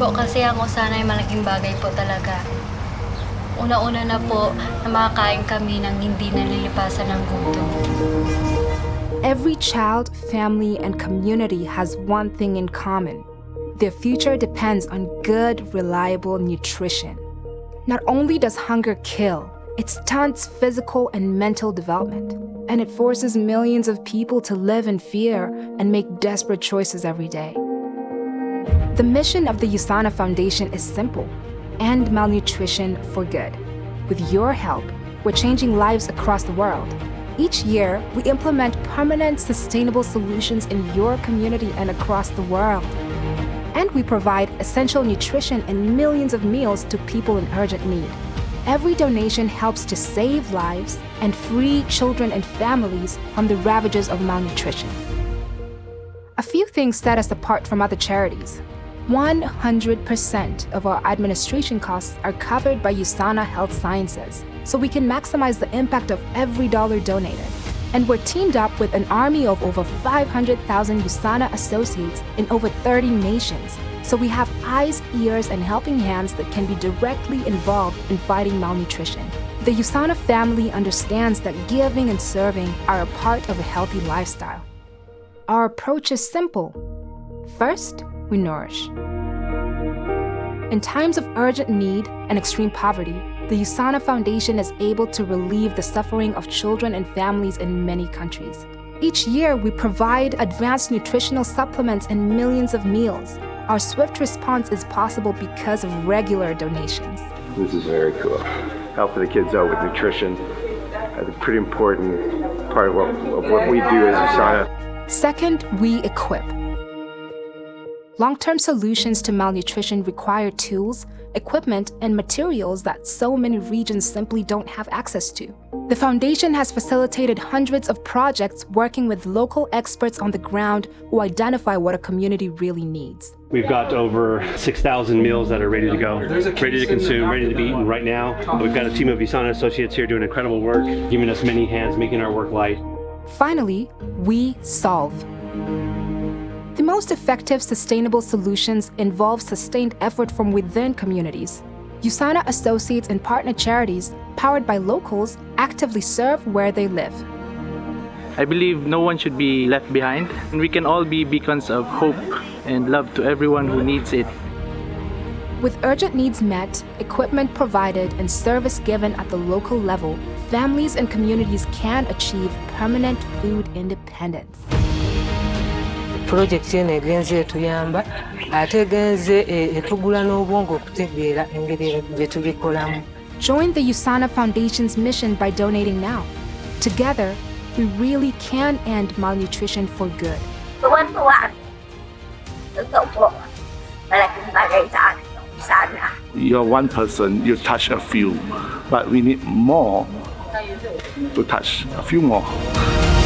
Po kasi ang usana ay malaking bagay po talaga. Una-una na po na makakain kami ng hindi nalilipasan ng gutom. Every child, family, and community has one thing in common. Their future depends on good, reliable nutrition. Not only does hunger kill, it stunts physical and mental development, and it forces millions of people to live in fear and make desperate choices every day. The mission of the USANA Foundation is simple end malnutrition for good. With your help, we're changing lives across the world. Each year, we implement permanent, sustainable solutions in your community and across the world. And we provide essential nutrition and millions of meals to people in urgent need. Every donation helps to save lives and free children and families from the ravages of malnutrition. A few things set us apart from other charities. 100% of our administration costs are covered by USANA Health Sciences, so we can maximize the impact of every dollar donated. And we're teamed up with an army of over 500,000 USANA associates in over 30 nations, so we have eyes, ears, and helping hands that can be directly involved in fighting malnutrition. The USANA family understands that giving and serving are a part of a healthy lifestyle. Our approach is simple. First, we nourish. In times of urgent need and extreme poverty, the USANA Foundation is able to relieve the suffering of children and families in many countries. Each year, we provide advanced nutritional supplements and millions of meals. Our swift response is possible because of regular donations. This is very cool. Helping the kids out with nutrition. I think pretty important part of what, of what we do as USANA. Second, we equip. Long-term solutions to malnutrition require tools, equipment, and materials that so many regions simply don't have access to. The Foundation has facilitated hundreds of projects working with local experts on the ground who identify what a community really needs. We've got over 6,000 meals that are ready to go, ready to consume, ready to be eaten right now. We've got a team of USANA associates here doing incredible work, giving us many hands, making our work light. Finally, we solve. The most effective sustainable solutions involve sustained effort from within communities. USANA associates and partner charities, powered by locals, actively serve where they live. I believe no one should be left behind, and we can all be beacons of hope and love to everyone who needs it. With urgent needs met, equipment provided, and service given at the local level, families and communities can achieve permanent food independence. pulojekiti eno egenze etuyamba ate egenze etugula n'obwongo okutegeera engeri gye tubikolamu Join the USANA Foundation's mission by donating now. Together, we really can end malnutrition for good. Tuwan-tuwa. Totoo po. Malaking bagay sa akin. Sana. You're one person, you touch a few, but we need more to touch a few more.